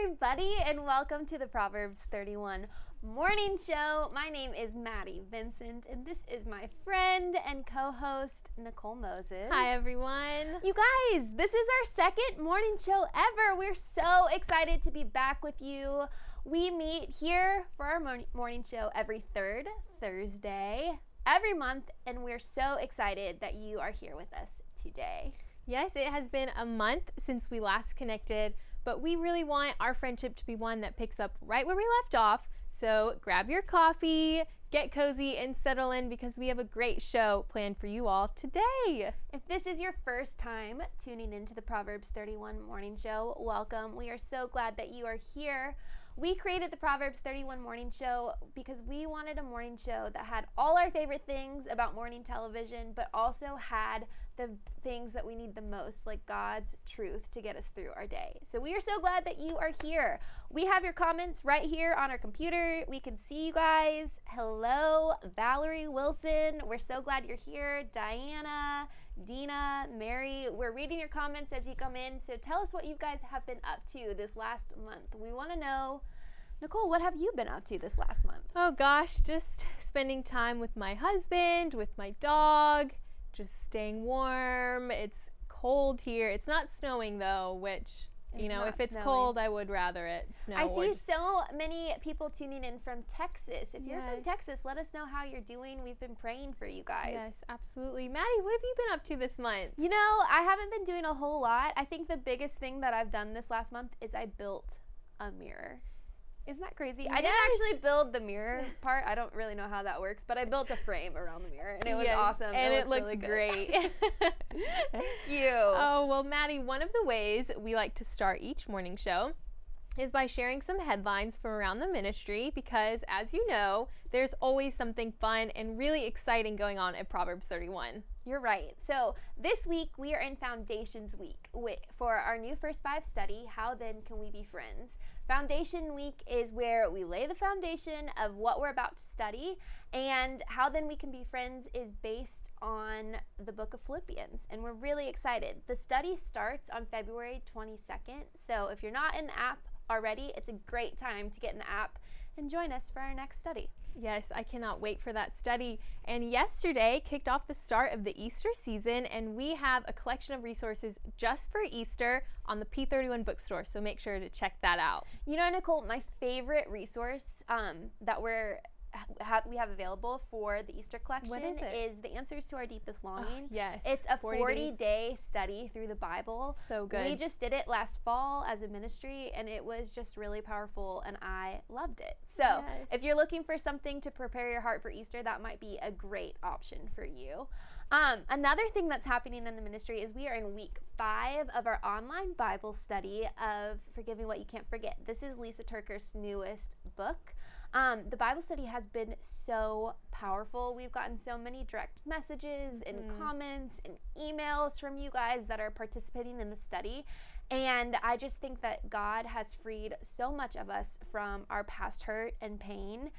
everybody, and welcome to the Proverbs 31 Morning Show. My name is Maddie Vincent, and this is my friend and co host, Nicole Moses. Hi, everyone. You guys, this is our second morning show ever. We're so excited to be back with you. We meet here for our morning morning show every third Thursday every month, and we're so excited that you are here with us today. Yes, it has been a month since we last connected, but we really want our friendship to be one that picks up right where we left off. So grab your coffee, get cozy, and settle in because we have a great show planned for you all today. If this is your first time tuning into the Proverbs 31 morning show, welcome. We are so glad that you are here. We created the Proverbs 31 morning show because we wanted a morning show that had all our favorite things about morning television, but also had the things that we need the most, like God's truth to get us through our day. So we are so glad that you are here. We have your comments right here on our computer. We can see you guys. Hello, Valerie Wilson. We're so glad you're here. Diana, Dina, Mary, we're reading your comments as you come in. So tell us what you guys have been up to this last month. We want to know. Nicole, what have you been up to this last month? Oh gosh, just spending time with my husband, with my dog, just staying warm. It's cold here. It's not snowing though, which you know, if it's snowing. cold, I would rather it snow. I see so many people tuning in from Texas. If you're from Texas, let us know how you're doing. We've been praying for you guys. Yes, absolutely. Maddie, what have you been up to this month? You know, I haven't been doing a whole lot. I think the biggest thing that I've done this last month is I built a mirror. Isn't that crazy? I didn't actually build the mirror part. I don't really know how that works, but I built a frame around the mirror and it was Yes, awesome. And it, looks looks really great. Thank you. Oh, well, Maddie, one of the ways we like to start each morning show is by sharing some headlines from around the ministry because, as you know, there's always something fun and really exciting going on at Proverbs 31. You're right. So this week we are in Foundations Week for our new First Five study. How then can we be friends? Foundation Week is where we lay the foundation of what we're about to study, and how then we can be friends is based on the book of Philippians, and we're really excited. The study starts on February 22nd, so if you're not in the app already, it's a great time to get in the app and join us for our next study. Yes, I cannot wait for that study. And yesterday kicked off the start of the Easter season, and we have a collection of resources just for Easter on the P31 bookstore. So make sure to check that out. You know, Nicole, my favorite resource um, that we're ha- we have available for the Easter collection is it? the answers to our deepest Oh, longing. yes. It's a 40, 40 day study through the Bible. So good. We just did it last fall as a ministry, and it was just really powerful, and I loved it. So, Yes. if you're looking for something to prepare your heart for Easter, that might be a great option for you. Um, another thing that's happening in the ministry is we are in week five of our online Bible study of Forgiving What You Can't Forget. This is Lysa TerKeurst's newest book. Um, the Bible study has been so powerful. We've gotten so many direct messages and Mhm. comments and emails from you guys that are participating in the study. And I just think that God has freed so much of us from our past hurt and pain.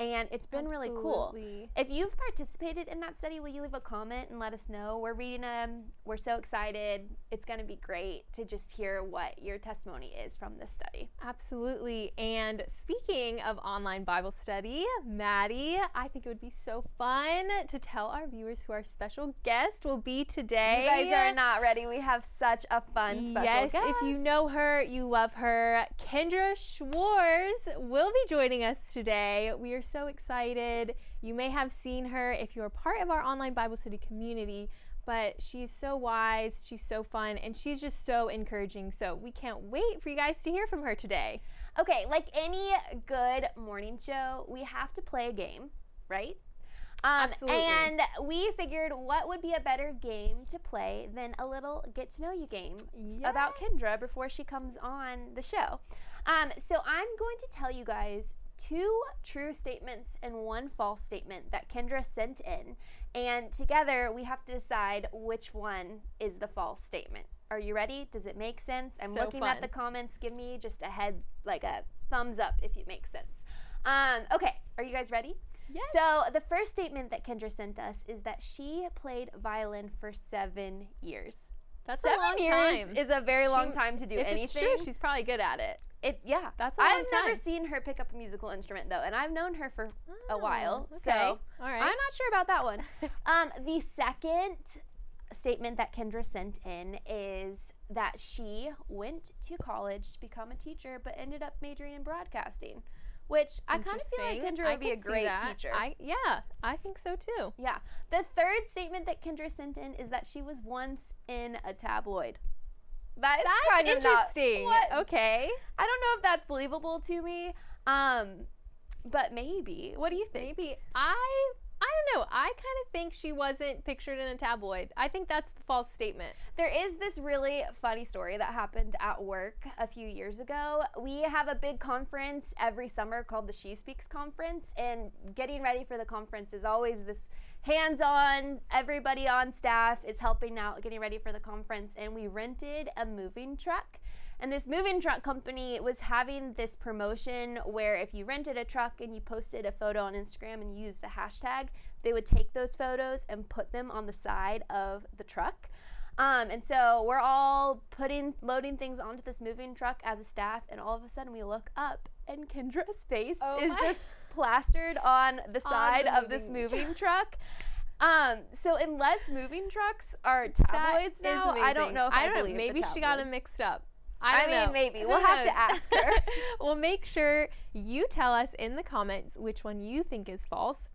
And it's been really cool. If you've participated in that study, will you leave a comment and let us know? We're reading them. We're so excited. It's going to be great to just hear what your testimony is from this study. Absolutely. And speaking of online Bible study, Maddie, I think it would be so fun to tell our viewers who our special guest will be today. You guys are not ready. We have such a fun special yes, guest. if you know her, you love her. Kendra Schwartz will be joining us today. We are so excited. You may have seen her if you're part of our online Bible study community, but she's so wise, she's so fun, and she's just so encouraging. So we can't wait for you guys to hear from her today. Okay, like any good morning show, we have to play a game, right? Um, Absolutely. And we figured what would be a better game to play than a little get to know you game about Kendra before she comes on the show. Um, so I'm going to tell you guys two true statements and one false statement that Kendra sent in. And together we have to decide which one is the false statement. Are you ready? Does it make sense? I'm So looking fun. at the comments. Give me just a head, like a thumbs up if it makes sense. Um, okay, are you guys ready? Yes. So the first statement that Kendra sent us is that she played violin for seven years. That's Seven a long years time. is a very She- long time to do if anything. it's true, she's probably good at it. it yeah. That's a I've long never seen her pick up a musical instrument though, and I've known her for a while. Oh, So okay. all right. I'm not sure about that one. um, the second statement that Kendra sent in is that she went to college to become a teacher, but ended up majoring in broadcasting, which I kind of feel like. Kendra would be a great teacher. I yeah, I think so too. yeah. The third statement that Kendra sent in is that she was once in a tabloid. That is That's kind of not- interesting. what? Okay. I don't know if that's believable to me. Um, but maybe. What do you think? Maybe I I don't know. I kind of think she wasn't pictured in a tabloid. I think that's the false statement. There is this really funny story that happened at work a few years ago. We have a big conference every summer called the She Speaks Conference, and getting ready for the conference is always this hands on, everybody on staff is helping out getting ready for the conference. And we rented a moving truck. And this moving truck company was having this promotion where if you rented a truck and you posted a photo on Instagram and used a hashtag, they would take those photos and put them on the side of the truck. Um, and so we're all putting, loading things onto this moving truck as a staff, and all of a sudden we look up, and Kendra's face Oh is just plastered on the side the of this moving truck. Um, so unless moving trucks are tabloids That now, I don't know if I, I don't the Maybe she got them mixed up. I, I, mean, know. maybe we'll have to ask her. well, make sure you tell us in the comments which one you think is false.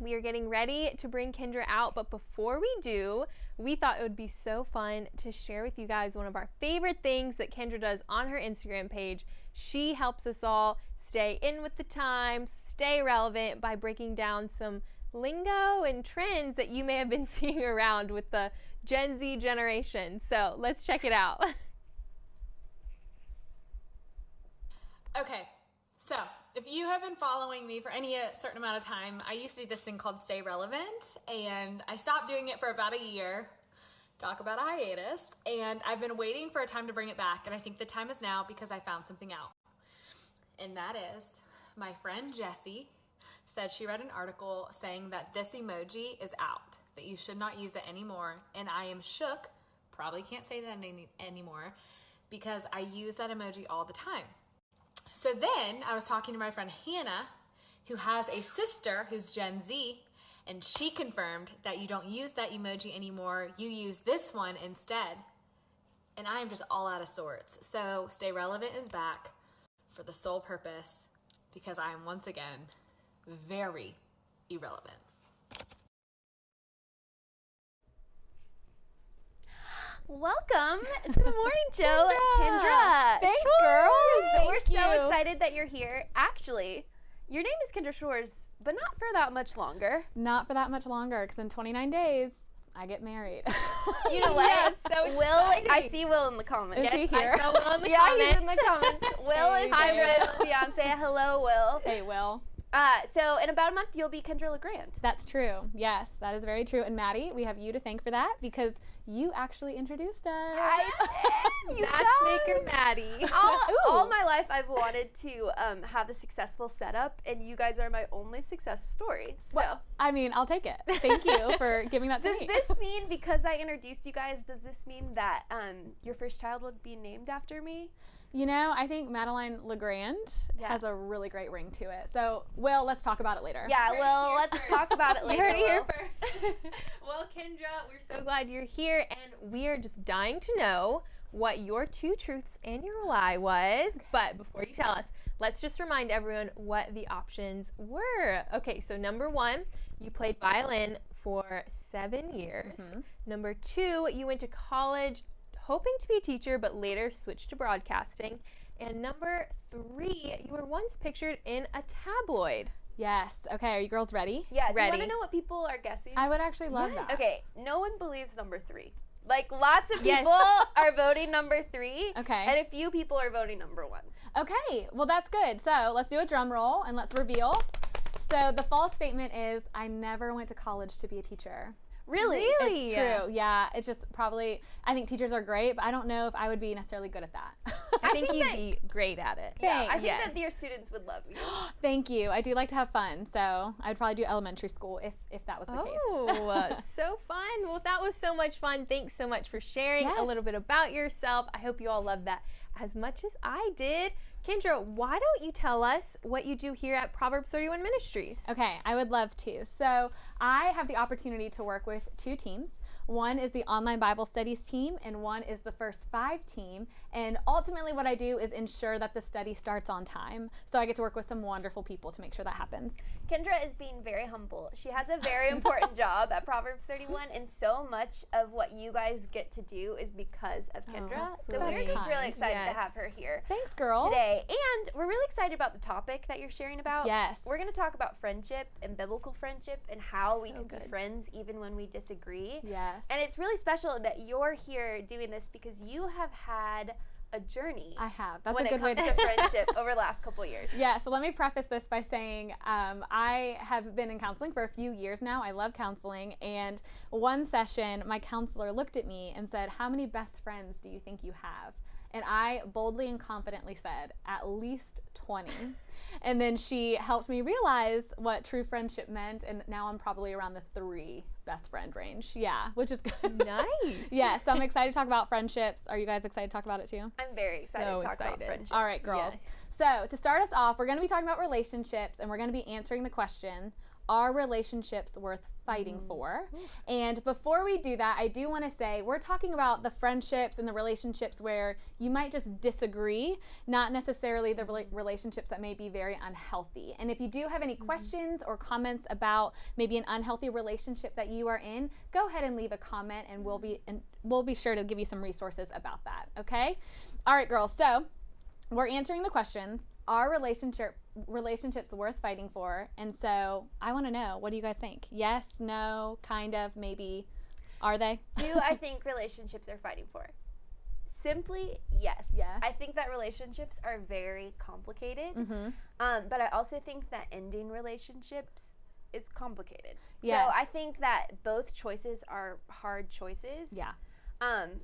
We are getting ready to bring Kendra out, but before we do, we thought it would be so fun to share with you guys one of our favorite things that Kendra does on her Instagram page. She helps us all stay in with the times, stay relevant by breaking down some lingo and trends that you may have been seeing around with the Gen Z generation. So let's check it out. Okay, so if you have been following me for any uh, certain amount of time, I used to do this thing called Stay Relevant, and I stopped doing it for about a year. Talk about a hiatus, and I've been waiting for a time to bring it back, and I think the time is now because I found something out. And that is my friend Jessie said she read an article saying that this emoji is out, that you should not use it anymore, and I am shook, probably can't say that any- anymore, because I use that emoji all the time. So then I was talking to my friend Hannah, who has a sister who's Gen Z, and she confirmed that you don't use that emoji anymore. You use this one instead. And I am just all out of sorts. So Stay Relevant is back for the sole purpose because I am once again very irrelevant. Welcome to the morning Joe. Kendra. Kendra. Thanks, Schwartz. girl. We're Thank so excited that you're here. Actually, your name is Kendra Schwartz, but not for that much longer. Not for that much longer, because in 29 days, I get married. You know what? Yes, so Will, I see Will in the comments. Is he yes, here? I saw Will in the yeah, comments. he's in the comments. Will is Hey, Kendra's fiance. Hello, Will. hey, Will. Uh, so in about a month, you'll be Kendra Legrand. That's true. Yes, that is very true. And Maddie, we have you to thank for that because you actually introduced us. I did. You Matchmaker guys. Maddie. all, all my life I've wanted to um, have a successful setup, and you guys are my only success story. So, Well, I mean, I'll take it. Thank you for giving that to does me. this mean because I introduced you guys? Does this mean that um, your first child would be named after me? You know, I think Madeline Legrand Yeah. has a really great ring to it. So, Will, let's talk about it later. Yeah. Heard it Well, let's first. talk about it later. You later. heard it here first. well, Kendra, we're so glad you're here, and we are just dying to know what your two truths and your lie was. But before you tell us, let's just remind everyone what the options were. Okay, so number one, you played violin for seven years. Mm-hmm. Number two, you went to college hoping to be a teacher, but later switched to broadcasting. And number three, you were once pictured in a tabloid. Yes. Okay, are you girls ready? Yeah. ready. Do you want to know what people are guessing? I would actually love Yes. that. okay. No one believes number three. Like lots of Yes. people are voting number three. Okay. And a few people are voting number one. Okay, well that's good. So let's do a drum roll and let's reveal. So the false statement is I never went to college to be a teacher. Really? Really? It's true. Yeah. It's just probably, I think teachers are great, but I don't know if I would be necessarily good at that. I think think you'd that- be great at it. Yeah, I Thanks. think that your students would love you. Thank you. I do like to have fun. So I'd probably do elementary school if, if that was the case. Oh, uh, so fun. Well, that was so much fun. Thanks so much for sharing a little bit about yourself. I hope you all loved that as much as I did. Kendra, why don't you tell us what you do here at Proverbs 31 Ministries? Okay, I would love to. So, I have the opportunity to work with two teams. One is the online Bible studies team, and one is the first five team. And ultimately, what I do is ensure that the study starts on time. So, I get to work with some wonderful people to make sure that happens. Kendra is being very humble. She has a very important job at Proverbs 31, and so much of what you guys get to do is because of oh, Kendra. so we're just really excited to have her here Thanks, girl. today. And we're really excited about the topic that you're sharing about. Yes. We're going to talk about friendship and biblical friendship and how we So can be friends even when we disagree. Yes. And it's really special that you're here doing this because you have had a journey I have. That's when a it good way comes to to friendship over the last couple years. Yeah, so let me preface this by saying um, I have been in counseling for a few years now. I love counseling. And one session, my counselor looked at me and said, How many best friends do you think you have? And I boldly and confidently said, At least 20. and then she helped me realize what true friendship meant. And now I'm probably around the three best friend range. Yeah, which is good. Nice. yeah, so I'm excited to talk about friendships. Are you guys excited to talk about it too? I'm very excited So to talk about excited. friendship. All right, girls. So, to start us off, we're going to be talking about relationships and we're going to be answering the question Are relationships worth fighting mm. for? And before we do that, I do want to say we're talking about the friendships and the relationships where you might just disagree, not necessarily the rela- mm. relationships that may be very unhealthy. And if you do have any mm-hmm. questions or comments about maybe an unhealthy relationship that you are in, go ahead and leave a comment and we'll be mm-hmm. and we'll be sure to give you some resources about that, okay? All right, girls. So, we're answering the question are relationship relationships worth fighting for and so i want to know what do you guys think yes no kind of maybe are they Do I think relationships are fighting for? Simply, yes. Yes. I think that relationships are very complicated. mm-hmm. Um, but I also think that ending relationships is complicated. Yes. So I think that both choices are hard choices. yeah Um,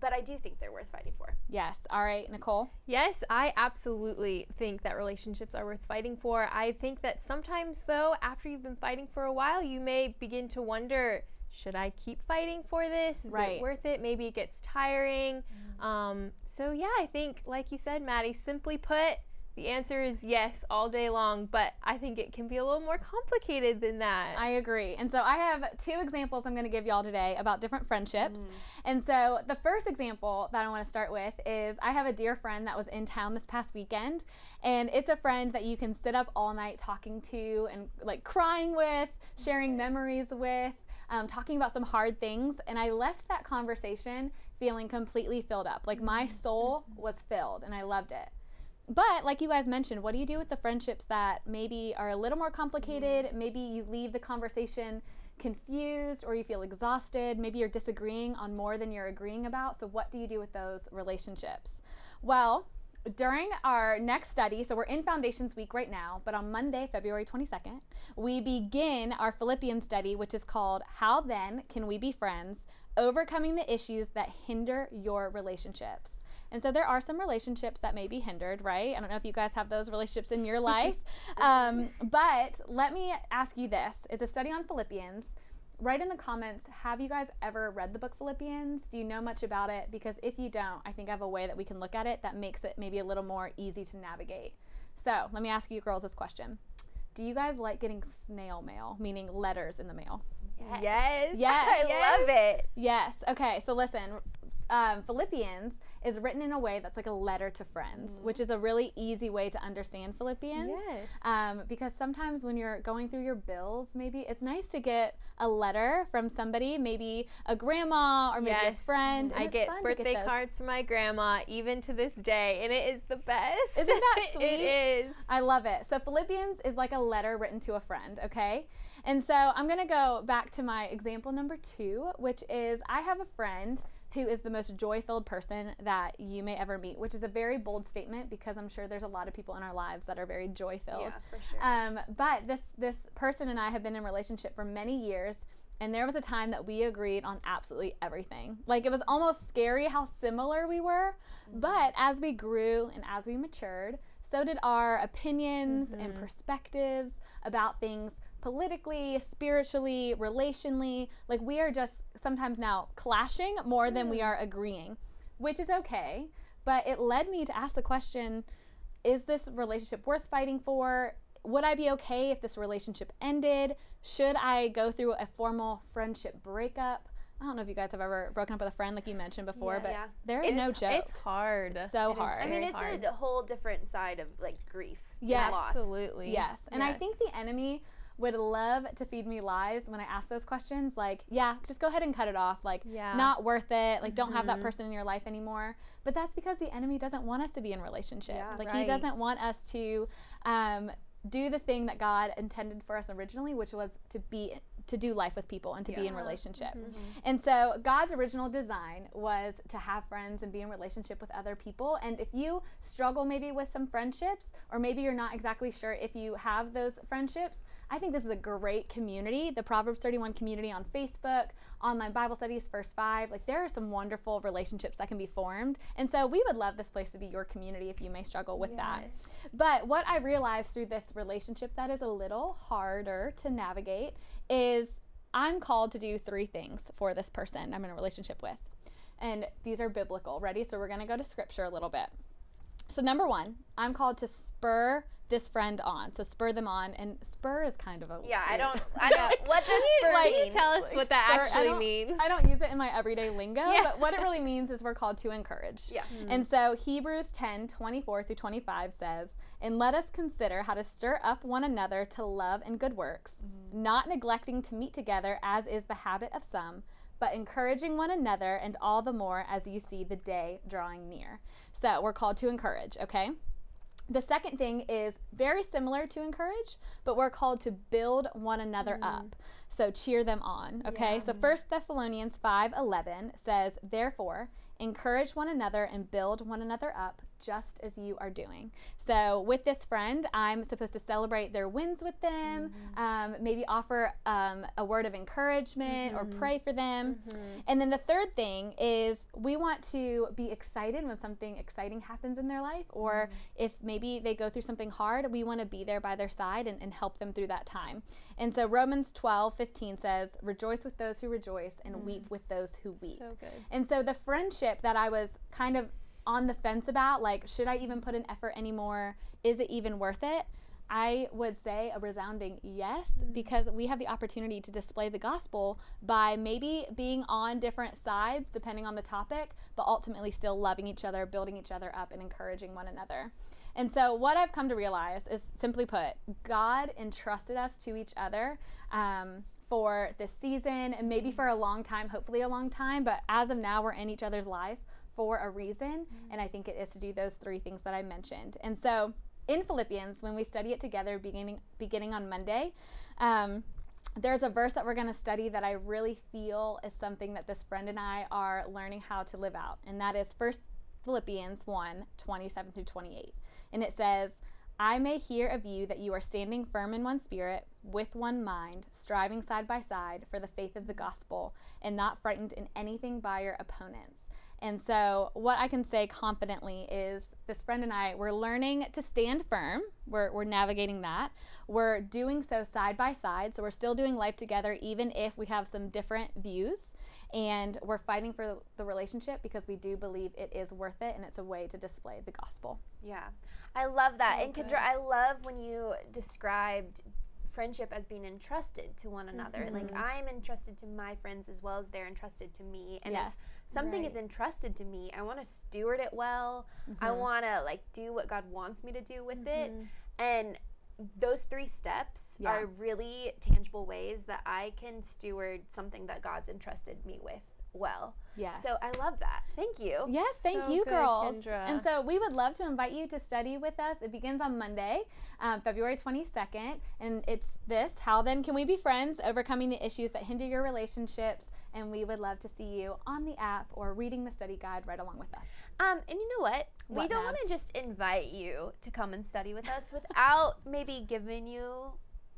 but I do think they're worth fighting for. yes all right nicole Yes, I absolutely think that relationships are worth fighting for. I think that sometimes, though, after you've been fighting for a while, you may begin to wonder should I keep fighting for this? Is Right. it worth it? Maybe it gets tiring. Um, so, yeah, I think, like you said, Maddie, simply put, the answer is yes all day long, but I think it can be a little more complicated than that. i agree. And so i have two examples i'm going to give y'all today about different friendships. And so the first example that i want to start with is i have a dear friend that was in town this past weekend and it's a friend that you can sit up all night talking to and like crying with sharing memories with um, talking about some hard things. And i left that conversation feeling completely filled up. Like my soul was filled and i loved it but like you guys mentioned, what do you do with the friendships that maybe are a little more complicated? Mm. Maybe you leave the conversation confused or you feel exhausted. Maybe you're disagreeing on more than you're agreeing about. So, what do you do with those relationships? Well, during our next study, so we're in Foundations Week right now, but on Monday, February 22nd, we begin our Philippians study, which is called How Then Can We Be Friends? Overcoming the Issues That Hinder Your Relationships. And so there are some relationships that may be hindered, right? I don't know if you guys have those relationships in your life. um, but let me ask you this it's a study on Philippians. Write in the comments, have you guys ever read the book Philippians? Do you know much about it? Because if you don't, I think I have a way that we can look at it that makes it maybe a little more easy to navigate. So let me ask you girls this question Do you guys like getting snail mail, meaning letters in the mail? Yes. Yes. I love it. Yes. Okay. So listen, um, Philippians is written in a way that's like a letter to friends, which is a really easy way to understand Philippians. Yes. Um, because sometimes when you're going through your bills, maybe it's nice to get a letter from somebody, maybe a grandma or maybe a friend. I get birthday those. cards from my grandma even to this day, and it is the best. Isn't that sweet? it is. I love it. So Philippians is like a letter written to a friend, okay? And so I'm going to go back to my example number 2, which is I have a friend who is the most joy-filled person that you may ever meet, which is a very bold statement because I'm sure there's a lot of people in our lives that are very joy-filled. Yeah, for sure. Um, but this this person and I have been in relationship for many years, And there was a time that we agreed on absolutely everything. Like it was almost scary how similar we were. But as we grew and as we matured, so did our opinions and perspectives about things politically, spiritually, relationally. Like we are just sometimes now clashing more than we mm. are agreeing, which is okay. But it led me to ask the question is this relationship worth fighting for? Would I be okay if this relationship ended? Should I go through a formal friendship breakup? I don't know if you guys have ever broken up with a friend like you mentioned before, Yes. but Yeah. there is no joke. It's hard. so It is hard. I mean, it's hard. a whole different side of like grief. and Yes. loss. Absolutely. Yes. And I think the enemy would love to feed me lies when I ask those questions like, yeah, just go ahead and cut it off. Like, Yeah. not worth it. Like, don't have that Mhm. person in your life anymore. But that's because the enemy doesn't want us to be in relationship. Yeah. like, he doesn't want us to um, do the thing that God intended for us originally, which was to be to do life with people and to be in relationship. Mm-hmm. And so God's original design was to have friends and be in relationship with other people. And if you struggle maybe with some friendships, or maybe you're not exactly sure if you have those friendships, I think this is a great community. The Proverbs 31 community on Facebook, online Bible studies, First Five. Like there are some wonderful relationships that can be formed. And so we would love this place to be your community if you may struggle with that. But what I realized through this relationship that is a little harder to navigate is I'm called to do three things for this person I'm in a relationship with. And these are biblical. Ready? So we're going to go to scripture a little bit. So, number one, I'm called to spur this friend on. So, spur them on. And spur is kind of a. Yeah, I don't. I don't. What does spur Like, mean? tell us what that spur- actually don't- means. I don't use it in my everyday lingo, Yeah. but what it really means is we're called to encourage. Yeah. Hmm. And so Hebrews 10 24 through 25 says, And let us consider how to stir up one another to love and good works, hmm. not neglecting to meet together as is the habit of some, but encouraging one another, and all the more as you see the day drawing near. So we're called to encourage, okay? The second thing is very similar to encourage, but we're called to build one another mm. up. So cheer them on, okay? So First Thessalonians 5:11 says, "Therefore, encourage one another and build one another up, just as you are doing." So with this friend, I'm supposed to celebrate their wins with them, mm-hmm. um, maybe offer um, a word of encouragement or mm-hmm. pray for them. Mm-hmm. And then the third thing is we want to be excited when something exciting happens in their life, or if maybe they go through something hard, we want to be there by their side and, and help them through that time. And so Romans 12, 15 says, Rejoice with those who rejoice and weep mm. with those who weep. So good. And so the friendship that I was kind of on the fence about, like, should I even put an effort anymore? Is it even worth it? I would say a resounding yes, because we have the opportunity to display the gospel by maybe being on different sides depending on the topic, but ultimately still loving each other, building each other up, and encouraging one another. And so, what I've come to realize is simply put, God entrusted us to each other um, for this season and maybe for a long time, hopefully a long time, but as of now, we're in each other's life for a reason. And I think it is to do those three things that I mentioned. And so, in Philippians, when we study it together beginning, beginning on Monday, um, there's a verse that we're going to study that I really feel is something that this friend and I are learning how to live out. And that is First Philippians 1 27 through 28. And it says, I may hear of you that you are standing firm in one spirit, with one mind, striving side by side for the faith of the gospel, and not frightened in anything by your opponents. And so, what I can say confidently is this friend and I, we're learning to stand firm. We're, we're navigating that. We're doing so side by side. So, we're still doing life together, even if we have some different views. And we're fighting for the relationship because we do believe it is worth it and it's a way to display the gospel. Yeah, I love that. So and Kendra, good. I love when you described friendship as being entrusted to one another. Like Mm-hmm. I'm entrusted to my friends as well as they're entrusted to me. And yes. if something is entrusted to me, I want to steward it well. I Mhm. want to like do what God wants me to do with it. Mhm. And those three steps Yeah. are really tangible ways that I can steward something that God's entrusted me with well. Yes. So I love that. Thank you. Yes, thank So you, good, girls. Kendra. And so we would love to invite you to study with us. It begins on Monday, um, February 22nd. And it's this How then can we be friends? Overcoming the issues that hinder your relationships. And we would love to see you on the app or reading the study guide right along with us. Um, and you know what? we don't want to just invite you to come and study with us without maybe giving you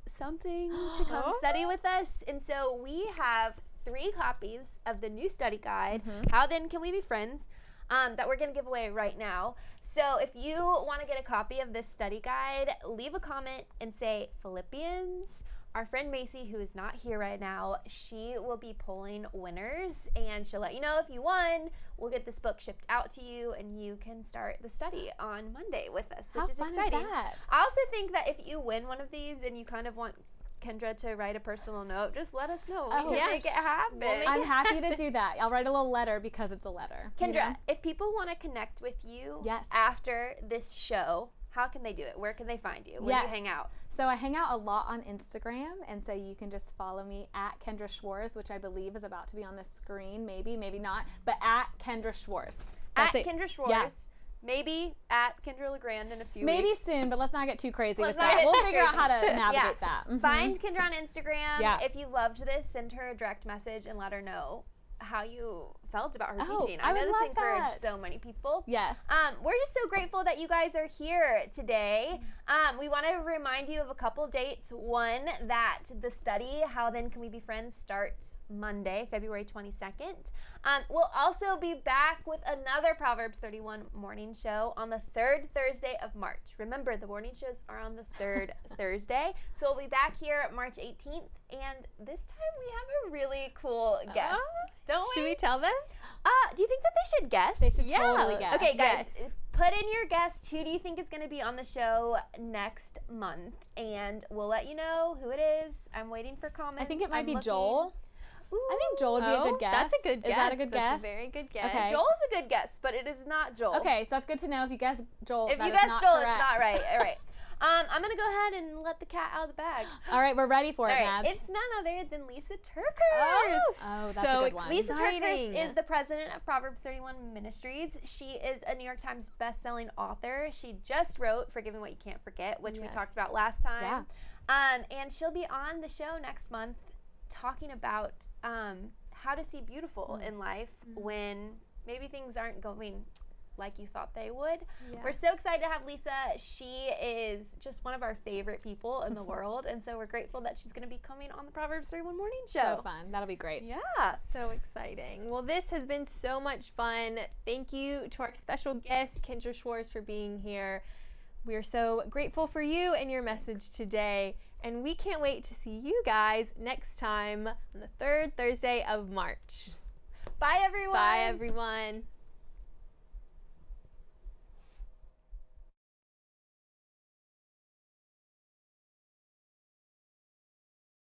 something to come study with us. And so we have three copies of the new study guide, How Then Can We Be Friends? Um, that we're going to give away right now. So if you want to get a copy of this study guide, leave a comment and say Philippians. Our friend Macy, who is not here right now, she will be pulling winners and she'll let you know if you won. We'll get this book shipped out to you and you can start the study on Monday with us, which How is fun is exciting. that? I also think that if you win one of these and you kind of want Kendra to write a personal note, just let us know. Oh, we can yeah. make it happen. We'll make I'm happy to do that. I'll write a little letter because it's a letter. you Kendra, know? if people want to connect with you Yes. after this show, how can they do it? Where can they find you? Where do you hang out? So I hang out a lot on Instagram, and so you can just follow me at Kendra Schwartz, which I believe is about to be on the screen, maybe, maybe not, but at Kendra Schwartz. At it. Kendra Schwartz. Maybe at Kendra LeGrand in a few Maybe weeks. soon, but let's not get too crazy Let's with that. We'll figure out how to navigate Yeah. that. Mhm. Find Kendra on Instagram. Yeah. If you loved this, send her a direct message and let her know how you felt about her Oh, teaching. I I know this encouraged that. so many people. Yes. Um, we're just so grateful that you guys are here today. Um, we want to remind you of a couple dates. One, that the study, How Then Can We Be Friends, starts Monday, February 22nd. Um, we'll also be back with another Proverbs 31 morning show on the third Thursday of March. Remember, the morning shows are on the third Thursday. So we'll be back here March 18th. And this time we have a really cool guest. Oh, Don't we? Should we tell them? Uh, do you think that they should guess? They should Yeah. totally guess. Okay, guys, Yes. put in your guess. Who do you think is going to be on the show next month? And we'll let you know who it is. I'm waiting for comments. I think it might I'm be looking. Joel. I think Joel would be a Oh, good guess. That's a good guess. Is that a good That's guess? a very good guess. Okay. Joel's a good guess, but it is not Joel. Okay, so that's good to know. If you guess Joel, If you is guess Joel, it's not right. All right. Um, I'm going to go ahead and let the cat out of the bag. All right, we're ready for All it, right. It's none other than Lysa TerKeurst. Oh, that's so a good one. Lysa exciting. TerKeurst is the president of Proverbs 31 Ministries. She is a New York Times best-selling author. She just wrote "Forgiving What You Can't Forget," which we talked about last time. Yeah. Um, and she'll be on the show next month talking about um, how to see beautiful Mm. in life Mm-hmm. when maybe things aren't going like you thought they would. Yeah. We're so excited to have Lysa. She is just one of our favorite people in the world, and so we're grateful that she's going to be coming on the Proverbs 31 Morning Show. so fun. That'll be great. Yeah. So exciting. Well, this has been so much fun. Thank you to our special guest, Kendra Schwartz, for being here. We are so grateful for you and your message today. And we can't wait to see you guys next time on the third Thursday of March. Bye, everyone. Bye, everyone.